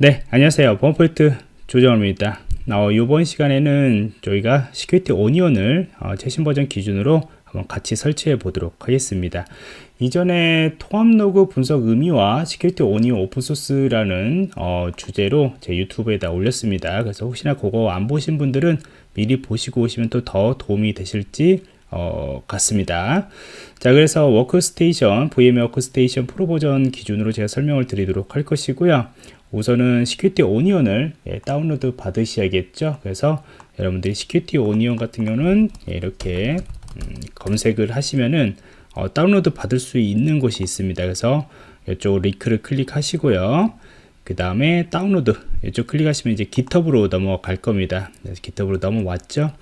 네 안녕하세요 범포인트 조정호입니다 어, 이번 시간에는 저희가 Security Onion을 어, 최신 버전 기준으로 한번 같이 설치해 보도록 하겠습니다 이전에 통합 로그 분석 의미와 Security Onion open source라는 어, 주제로 제 유튜브에다 올렸습니다 그래서 혹시나 그거 안 보신 분들은 미리 보시고 오시면 또 더 도움이 되실지 어, 같습니다. 자, 그래서 Workstation, VM Workstation Pro 버전 기준으로 제가 설명을 드리도록 할 것이고요. 우선은 Security Onion을 예, 다운로드 받으셔야겠죠. 그래서 여러분들이 Security Onion 같은 경우는 예, 이렇게 음, 검색을 하시면은 어, 다운로드 받을 수 있는 곳이 있습니다. 그래서 이쪽 링크를 클릭하시고요. 그 다음에 다운로드 이쪽 클릭하시면 이제 GitHub으로 넘어갈 겁니다. 그래서 GitHub으로 넘어왔죠.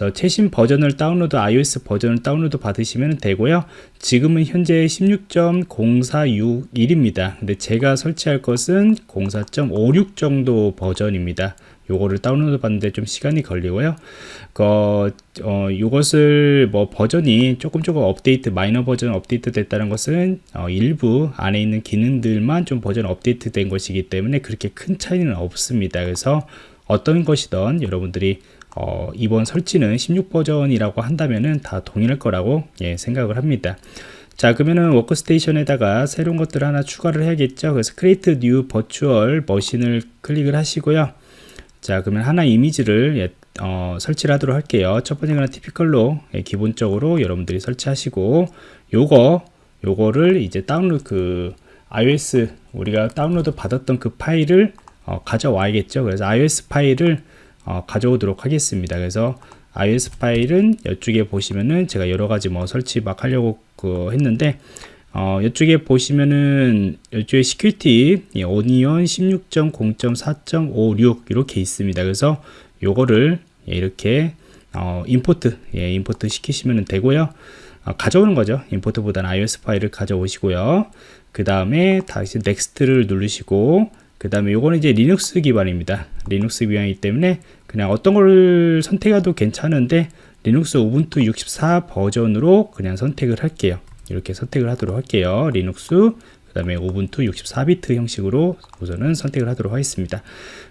그래서 최신 버전을 다운로드 ISO 버전을 다운로드 받으시면 되고요. 지금은 현재 16.0461입니다. 근데 제가 설치할 것은 04.56 정도 버전입니다. 요거를 다운로드 받는데 좀 시간이 걸리고요. 그, 어, 이것을 뭐 버전이 조금 조금 업데이트 마이너 버전 업데이트 됐다는 것은 어, 일부 안에 있는 기능들만 좀 버전 업데이트 된 것이기 때문에 그렇게 큰 차이는 없습니다. 그래서 어떤 것이든 여러분들이 어, 이번 설치는 16버전이라고 한다면은 다 동일할 거라고 예, 생각을 합니다. 자 그러면은 워크스테이션에다가 새로운 것들을 하나 추가를 해야겠죠. 그래서 Create New Virtual Machine을 클릭을 하시고요. 자 그러면 하나 이미지를 예, 어, 설치를 하도록 할게요. 첫 번째 거는 Typical로 예, 기본적으로 여러분들이 설치하시고 요거 요거를 이제 다운로드 그 ISO 우리가 다운로드 받았던 그 파일을 어, 가져와야겠죠. 그래서 ISO 파일을 어, 가져오도록 하겠습니다. 그래서 ISO 파일은 이쪽에 보시면은 제가 여러 가지 뭐 설치 막 하려고 그 했는데 어, 이쪽에 보시면은 이쪽에 Security 예, Onion 16.0.4.56 이렇게 있습니다. 그래서 요거를 예, 이렇게 어, import 예, import 시키시면 되고요. 어, 가져오는 거죠. import보다는 ISO 파일을 가져오시고요. 그 다음에 다시 Next를 누르시고 그 다음에 요거는 이제 리눅스 기반입니다. 리눅스 기반이기 때문에 그냥 어떤 걸 선택해도 괜찮은데 리눅스 Ubuntu 64 버전으로 그냥 선택을 할게요. 이렇게 선택을 하도록 할게요. 리눅스 그 다음에 Ubuntu 64비트 형식으로 우선은 선택을 하도록 하겠습니다.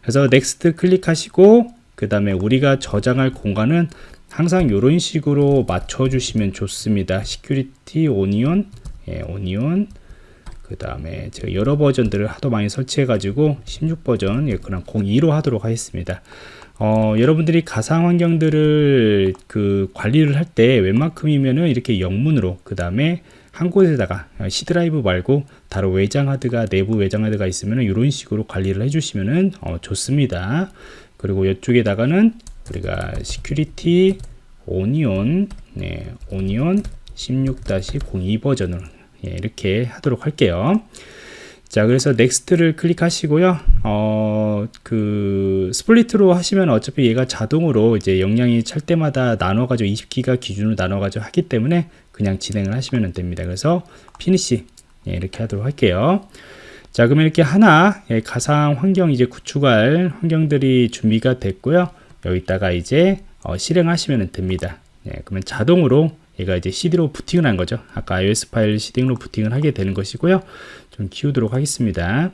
그래서 Next 클릭하시고 그 다음에 우리가 저장할 공간은 항상 이런 식으로 맞춰 주시면 좋습니다. Security Onion 예, Onion 그 다음에 제가 여러 버전들을 하도 많이 설치해 가지고 16버전 예, 그냥 02로 하도록 하겠습니다 어, 여러분들이 가상 환경들을 그 관리를 할 때 웬만큼이면은 이렇게 영문으로 그 다음에 한 곳에다가 C 드라이브 말고 다른 외장 하드가 내부 외장 하드가 있으면 이런 식으로 관리를 해주시면 어, 좋습니다. 그리고 이쪽에다가는 우리가 Security Onion 네, Onion 16-02 버전을 예, 이렇게 하도록 할게요. 자, 그래서 Next를 클릭하시고요. 어, 그 split으로 하시면 어차피 얘가 자동으로 이제 용량이 찰 때마다 나눠 가지고 20기가 기준으로 나눠 가지고 하기 때문에 그냥 진행을 하시면 됩니다. 그래서 Finish 예, 이렇게 하도록 할게요. 자, 그러면 이렇게 하나 예, 가상 환경 이제 구축할 환경들이 준비가 됐고요. 여기다가 이제 어, 실행하시면 됩니다. 예, 그러면 자동으로 얘가 이제 CD로 부팅을 한 거죠. 아까 iOS 파일 CD로 부팅을 하게 되는 것이고요. 좀 키우도록 하겠습니다.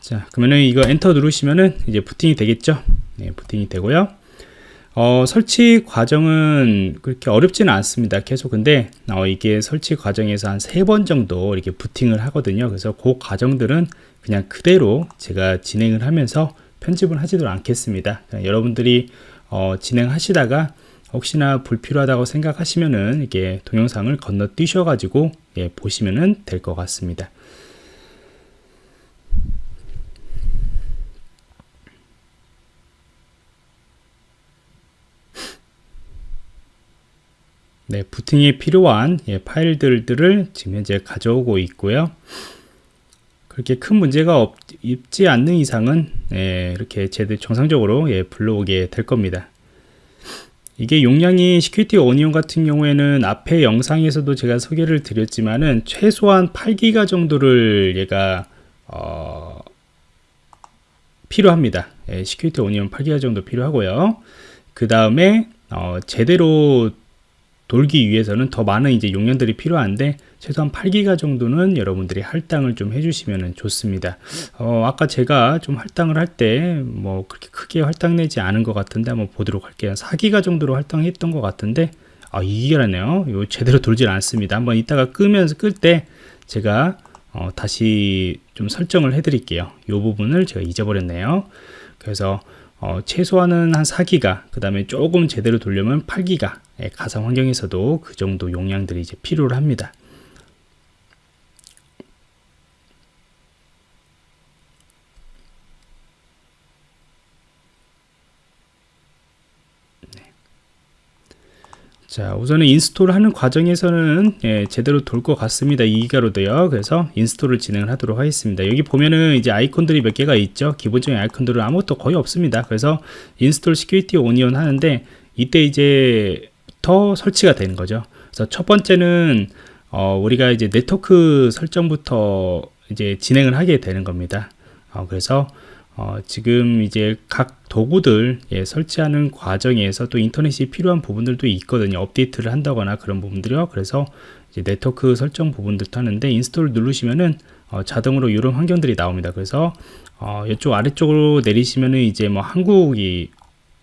자, 그러면은 이거 엔터 누르시면은 이제 부팅이 되겠죠. 네, 부팅이 되고요. 어, 설치 과정은 그렇게 어렵지는 않습니다. 계속 근데 어, 이게 설치 과정에서 한 세 번 정도 이렇게 부팅을 하거든요. 그래서 그 과정들은 그냥 그대로 제가 진행을 하면서 편집을 하지도 않겠습니다. 여러분들이 어, 진행하시다가 혹시나 불필요하다고 생각하시면은 이게 동영상을 건너뛰셔 가지고 예, 보시면은 될 것 같습니다. 네, 부팅이 필요한 예, 파일들을 지금 현재 가져오고 있고요. 그렇게 큰 문제가 없, 지 않는 이상은 예, 이렇게 제대로 정상적으로 예, 불러오게 될 겁니다. 이게 용량이 Security Onion 같은 경우에는 앞에 영상에서도 제가 소개를 드렸지만은 최소한 8기가 정도를 얘가 어, 필요합니다. 예, Security Onion 8기가 정도 필요하고요. 그 다음에 어, 제대로 돌기 위해서는 더 많은 이제 용량들이 필요한데 최소한 8기가 정도는 여러분들이 할당을 좀 해주시면 좋습니다. 어, 아까 제가 좀 할당을 할 때 뭐 그렇게 크게 할당내지 않은 것 같은데 한번 보도록 할게요. 4기가 정도로 할당했던 것 같은데 아 2기라네요. 이거 제대로 돌질 않습니다. 한번 이따가 끄면서 끌 때 제가 어, 다시 좀 설정을 해 드릴게요. 이 부분을 제가 잊어버렸네요. 그래서 어, 최소한은 한 4기가 그 다음에 조금 제대로 돌려면 8기가 예, 가상 환경에서도 그 정도 용량들이 이제 필요를 합니다. 자 우선은 install 하는 과정에서는 예, 제대로 돌 것 같습니다. 2기가로도요 그래서 install을 진행을 하도록 하겠습니다. 여기 보면은 이제 아이콘들이 몇 개가 있죠. 기본적인 아이콘들은 아무것도 거의 없습니다. 그래서 Install Security Onion 하는데 이때 이제 더 설치가 되는 거죠. 그래서 첫 번째는 어, 우리가 이제 네트워크 설정부터 이제 진행을 하게 되는 겁니다. 어, 그래서 어, 지금 이제 각 도구들 예, 설치하는 과정에서 또 인터넷이 필요한 부분들도 있거든요. 업데이트를 한다거나 그런 부분들이요. 그래서 이제 네트워크 설정 부분들도 하는데 Install 누르시면은 어, 자동으로 이런 환경들이 나옵니다. 그래서 어, 이쪽 아래쪽으로 내리시면은 이제 뭐 한국이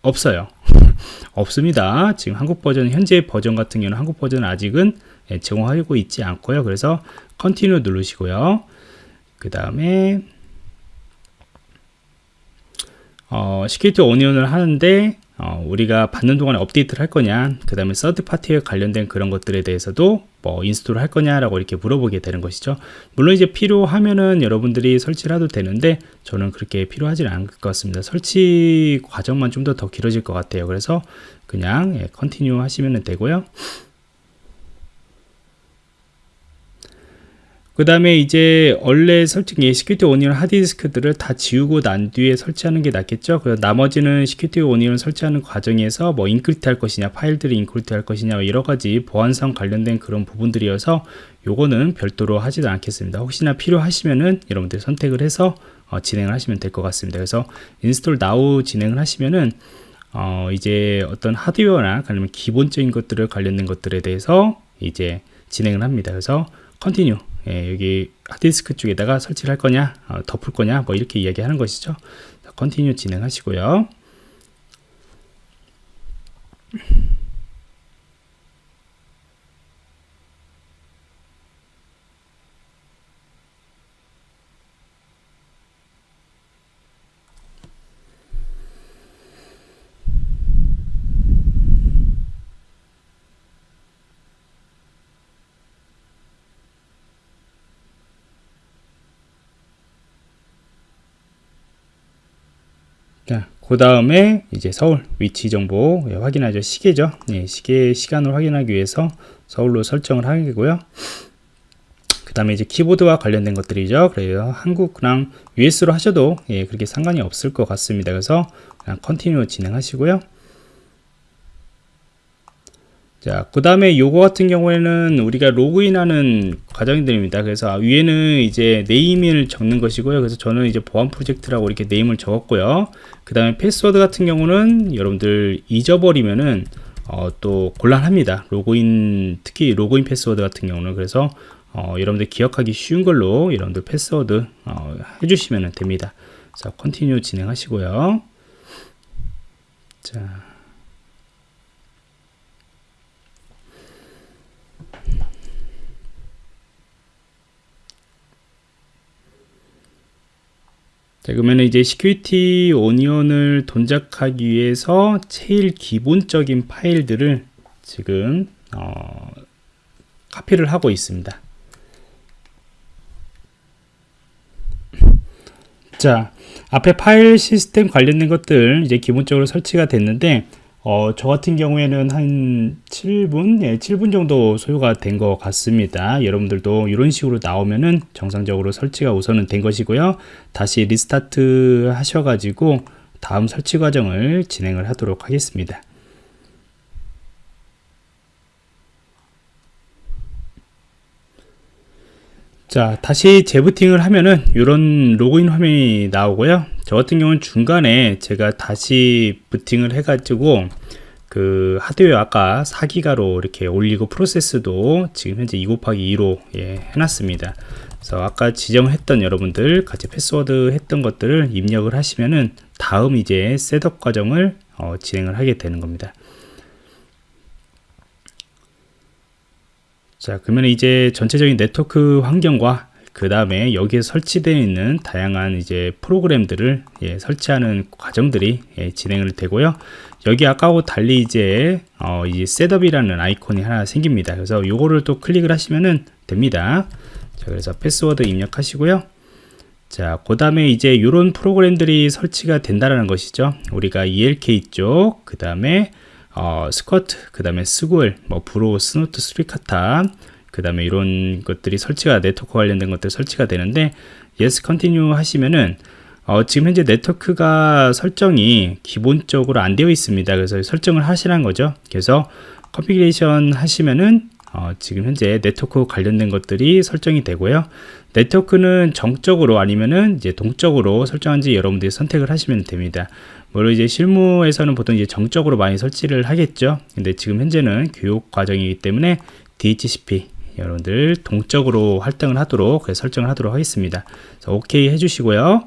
없어요. 없습니다. 지금 한국 버전 현재 버전 같은 경우는 한국 버전 아직은 예, 제공하고 있지 않고요. 그래서 Continue 누르시고요. 그 다음에 어, Security Onion을 하는데 어, 우리가 받는 동안에 업데이트를 할 거냐 그 다음에 서드 파티에 관련된 그런 것들에 대해서도 뭐 install을 할 거냐 라고 이렇게 물어보게 되는 것이죠. 물론 이제 필요하면은 여러분들이 설치를 해도 되는데 저는 그렇게 필요하지는 않을 것 같습니다. 설치 과정만 좀 더 더 길어질 것 같아요. 그래서 그냥 예, Continue 하시면 되고요 그 다음에 이제 원래 설정기 Security Onion 하드디스크들을 다 지우고 난 뒤에 설치하는 게 낫겠죠? 그래서 나머지는 Security Onion 설치하는 과정에서 뭐 encrypt 할 것이냐 파일들을 encrypt 할 것이냐 뭐 여러 가지 보안상 관련된 그런 부분들이어서 요거는 별도로 하지도 않겠습니다. 혹시나 필요하시면은 여러분들 선택을 해서 어, 진행을 하시면 될 것 같습니다. 그래서 Install Now 진행을 하시면은 어, 이제 어떤 하드웨어나 아니면 기본적인 것들을 관련된 것들에 대해서 이제 진행을 합니다. 그래서 Continue 예, 여기 하드디스크 쪽에다가 설치를 할 거냐 어, 덮을 거냐 뭐 이렇게 이야기하는 것이죠. Continue 진행하시고요 자, 그 다음에 이제 서울 위치 정보 예, 확인하죠. 시계죠. 예, 시계 시간을 확인하기 위해서 서울로 설정을 하고요. 그 다음에 이제 키보드와 관련된 것들이죠. 그래서 한국랑 US로 하셔도 예, 그렇게 상관이 없을 것 같습니다. 그래서 그냥 continue 진행하시고요. 자, 그 다음에 요거 같은 경우에는 우리가 로그인하는 과정들입니다. 그래서 위에는 이제 name을 적는 것이고요. 그래서 저는 이제 보안 프로젝트라고 이렇게 name을 적었고요. 그 다음에 패스워드 같은 경우는 여러분들 잊어버리면은 어, 또 곤란합니다. 로그인, 특히 로그인 패스워드 같은 경우는 그래서 어, 여러분들 기억하기 쉬운 걸로 여러분들 패스워드 어, 해주시면 됩니다. 자, continue 진행하시고요. 자. 자, 그러면 이제 Security Onion을 동작하기 위해서 제일 기본적인 파일들을 지금 어, 카피를 하고 있습니다. 자, 앞에 파일 시스템 관련된 것들 이제 기본적으로 설치가 됐는데 어, 저 같은 경우에는 한 7분, 예, 7분 정도 소요가 된 것 같습니다. 여러분들도 이런 식으로 나오면은 정상적으로 설치가 우선은 된 것이고요. 다시 restart 하셔가지고 다음 설치 과정을 진행을 하도록 하겠습니다. 자 다시 재부팅을 하면은 이런 로그인 화면이 나오고요 저 같은 경우는 중간에 제가 다시 부팅을 해 가지고 그 하드웨어 아까 4기가로 이렇게 올리고 프로세스도 지금 현재 2 곱하기 2로 예, 해놨습니다. 그래서 아까 지정했던 여러분들 같이 패스워드 했던 것들을 입력을 하시면은 다음 이제 setup 과정을 어, 진행을 하게 되는 겁니다. 자 그러면 이제 전체적인 네트워크 환경과 그 다음에 여기에 설치되어 있는 다양한 이제 프로그램들을 예, 설치하는 과정들이 예, 진행을 되고요. 여기 아까하고 달리 이제 어, 이 setup이라는 아이콘이 하나 생깁니다. 그래서 요거를 또 클릭을 하시면은 됩니다. 자, 그래서 패스워드 입력하시고요. 자, 그 다음에 이제 이런 프로그램들이 설치가 된다는 것이죠. 우리가 ELK 쪽, 그 다음에 어, Squert, 그 다음에 Sguil, 뭐 Bro, Snort, Suricata, 그 다음에 이런 것들이 설치가 네트워크 관련된 것들 설치가 되는데 yes continue 하시면은 어, 지금 현재 네트워크가 설정이 기본적으로 안 되어 있습니다. 그래서 설정을 하시라는 거죠. 그래서 configuration 하시면은 어, 지금 현재 네트워크 관련된 것들이 설정이 되고요. 네트워크는 정적으로 아니면은 이제 동적으로 설정한지 여러분들이 선택을 하시면 됩니다. 물론 이제 실무에서는 보통 이제 정적으로 많이 설치를 하겠죠. 근데 지금 현재는 교육 과정이기 때문에 DHCP 여러분들 동적으로 할당을 하도록 설정을 하도록 하겠습니다. 오케이 해주시고요.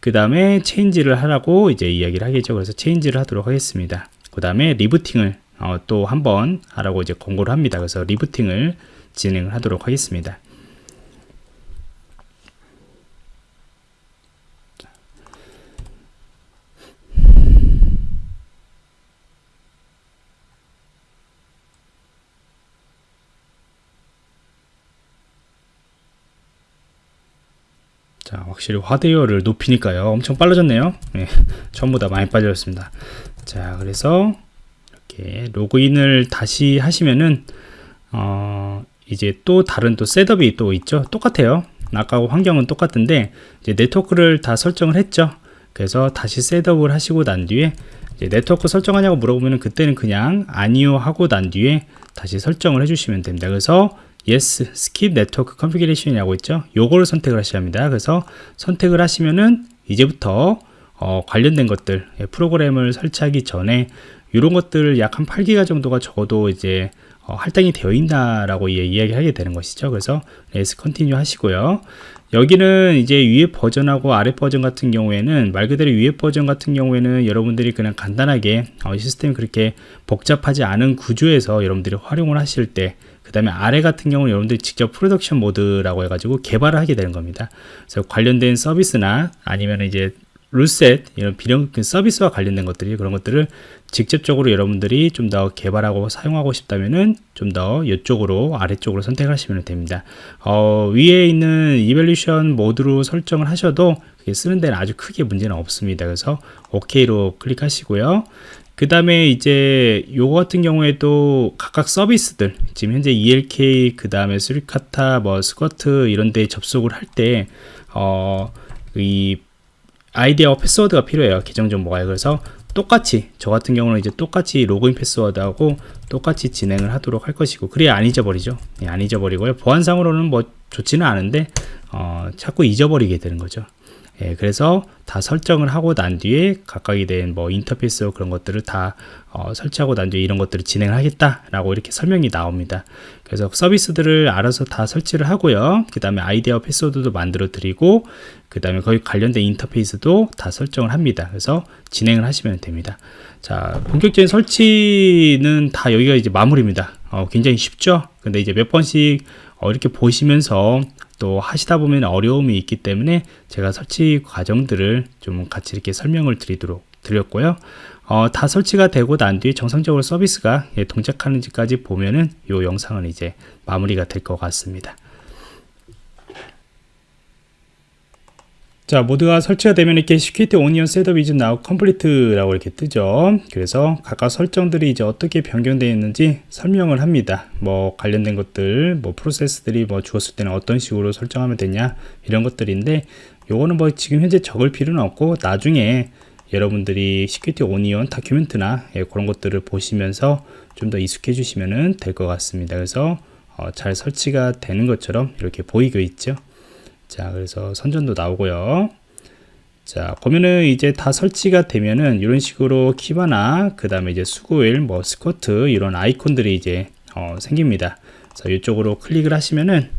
그 다음에 change를 하라고 이제 이야기를 하겠죠. 그래서 change를 하도록 하겠습니다. 그 다음에 rebooting을 어, 또 한번 하라고 이제 권고를 합니다. 그래서 rebooting을 진행을 하도록 하겠습니다. 자, 확실히 화대열을 높이니까요. 엄청 빨라졌네요. 네, 전부 다 많이 빠졌습니다. 자, 그래서 이렇게 로그인을 다시 하시면은 어, 이제 또 다른 또 setup이 또 있죠. 똑같아요. 아까 환경은 똑같은데 이제 네트워크를 다 설정을 했죠. 그래서 다시 setup을 하시고 난 뒤에 네트워크 설정하냐고 물어보면 그때는 그냥 아니요 하고 난 뒤에 다시 설정을 해주시면 됩니다. 그래서 yes, skip network configuration이라고 있죠. 요거를 선택을 하셔야 합니다. 그래서 선택을 하시면은 이제부터 어, 관련된 것들 예, 프로그램을 설치하기 전에 이런 것들 약한 8기가 정도가 적어도 이제 어, 할당이 되어 있다라고 예, 이야기하게 되는 것이죠. 그래서 yes continue 하시고요. 여기는 이제 위에 버전하고 아래 버전 같은 경우에는 말 그대로 위에 버전 같은 경우에는 여러분들이 그냥 간단하게 어, 시스템이 그렇게 복잡하지 않은 구조에서 여러분들이 활용을 하실 때 그 다음에 아래 같은 경우는 여러분들이 직접 production mode라고 해가지고 개발을 하게 되는 겁니다. 그래서 관련된 서비스나 아니면 이제 룰셋 이런 비령 그 서비스와 관련된 것들이 그런 것들을 직접적으로 여러분들이 좀 더 개발하고 사용하고 싶다면은 좀 더 이쪽으로 아래쪽으로 선택하시면 됩니다. 어, 위에 있는 이벨루션 모드로 설정을 하셔도 쓰는 데는 아주 크게 문제는 없습니다. 그래서 OK로 클릭하시고요. 그 다음에 이제 요거 같은 경우에도 각각 서비스들 지금 현재 ELK 그 다음에 스리카타 뭐 스쿼트 이런 데 접속을 할때 어, 이 아이디어 패스워드가 필요해요. 계정 정보가. 그래서 똑같이 저 같은 경우는 이제 똑같이 로그인 패스워드하고 똑같이 진행을 하도록 할 것이고 그래야 안 잊어버리죠. 예, 안 잊어버리고요. 보안상으로는 뭐 좋지는 않은데 어, 자꾸 잊어버리게 되는 거죠. 예, 그래서 다 설정을 하고 난 뒤에 각각이 된뭐 인터페이스 그런 것들을 다 어, 설치하고 난 뒤에 이런 것들을 진행을 하겠다라고 이렇게 설명이 나옵니다. 그래서 서비스들을 알아서 다 설치를 하고요. 그 다음에 아이디어 패스워드도 만들어 드리고 그 다음에 거기 관련된 인터페이스도 다 설정을 합니다. 그래서 진행을 하시면 됩니다. 자, 본격적인 설치는 다 여기가 이제 마무리입니다. 어, 굉장히 쉽죠? 근데 이제 몇 번씩 어, 이렇게 보시면서 또 하시다 보면 어려움이 있기 때문에 제가 설치 과정들을 좀 같이 이렇게 설명을 드리도록 드렸고요. 어, 다 설치가 되고 난 뒤에 정상적으로 서비스가 예, 동작하는지까지 보면은 이 영상은 이제 마무리가 될 것 같습니다. 자 모두가 설치가 되면 이렇게 security onion setup is now complete라고 이렇게 뜨죠. 그래서 각각 설정들이 이제 어떻게 변경되어 있는지 설명을 합니다. 뭐 관련된 것들 뭐 프로세스들이 뭐 주었을 때는 어떤 식으로 설정하면 되냐 이런 것들인데 요거는 뭐 지금 현재 적을 필요는 없고 나중에 여러분들이 security onion 다큐멘트나 예, 그런 것들을 보시면서 좀 더 익숙해지시면 될 것 같습니다. 그래서 어, 잘 설치가 되는 것처럼 이렇게 보이고 있죠 자 그래서 선전도 나오고요. 자 보면은 이제 다 설치가 되면은 이런 식으로 키바나 그 다음에 이제 수고일 뭐 스쿼트 이런 아이콘들이 이제 어, 생깁니다. 자 이쪽으로 클릭을 하시면은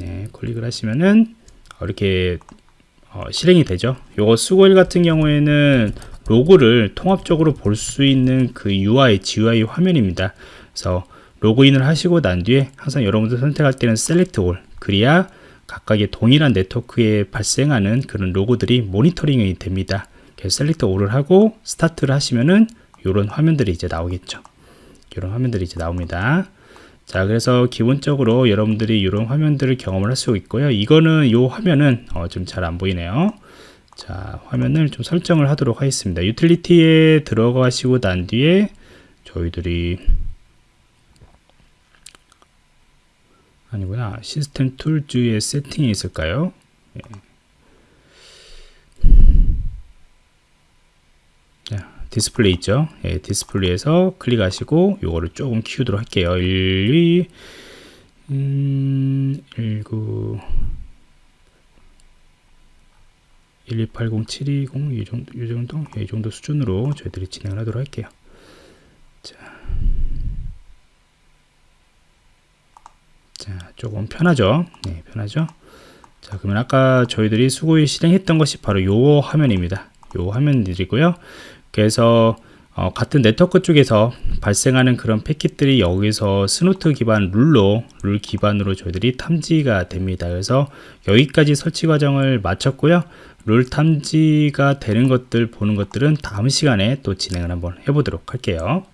네, 클릭을 하시면은 이렇게 어, 실행이 되죠. 요거 수고일 같은 경우에는 로그를 통합적으로 볼 수 있는 그 UI, GUI 화면입니다. 그래서 로그인을 하시고 난 뒤에 항상 여러분들 선택할 때는 select all 그래야 각각의 동일한 네트워크에 발생하는 그런 로그들이 모니터링이 됩니다. 그래서 select all을 하고 스타트를 하시면은 이런 화면들이 이제 나오겠죠. 이런 화면들이 이제 나옵니다. 자, 그래서 기본적으로 여러분들이 이런 화면들을 경험을 할 수 있고요. 이거는 이 화면은 어, 좀 잘 안 보이네요. 자, 화면을 좀 설정을 하도록 하겠습니다. 유틸리티에 들어가시고 난 뒤에 저희들이 아니구나. System Tools의 세팅이 있을까요? 예. 자, 디스플레이 있죠? 예, 디스플레이에서 클릭하시고 요거를 조금 키우도록 할게요. 1, 2 음, 19 1280 720 이 정도, 이 정도, 이 정도 수준으로 저희들이 진행을 하도록 할게요. 자, 자, 조금 편하죠? 네, 편하죠? 자, 그러면 아까 저희들이 Sguil 실행했던 것이 바로 요 화면입니다. 요 화면들이고요. 그래서 어, 같은 네트워크 쪽에서 발생하는 그런 패킷들이 여기서 Snort 기반 룰로 룰 기반으로 저희들이 탐지가 됩니다. 그래서 여기까지 설치 과정을 마쳤고요. 룰 탐지가 되는 것들 보는 것들은 다음 시간에 또 진행을 한번 해보도록 할게요.